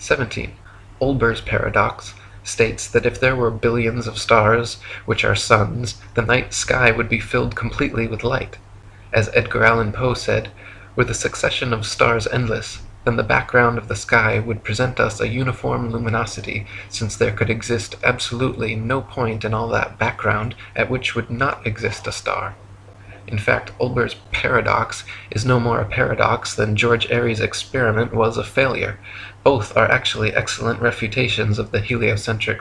17. Olbers' paradox states that if there were billions of stars which are suns the night sky would be filled completely with light. As Edgar Allan Poe said, were the succession of stars endless, then the background of the sky would present us a uniform luminosity, since there could exist absolutely no point in all that background at which would not exist a star. In fact, Olbers' paradox is no more a paradox than George Airy's experiment was a failure; both are actually excellent refutations of the heliocentric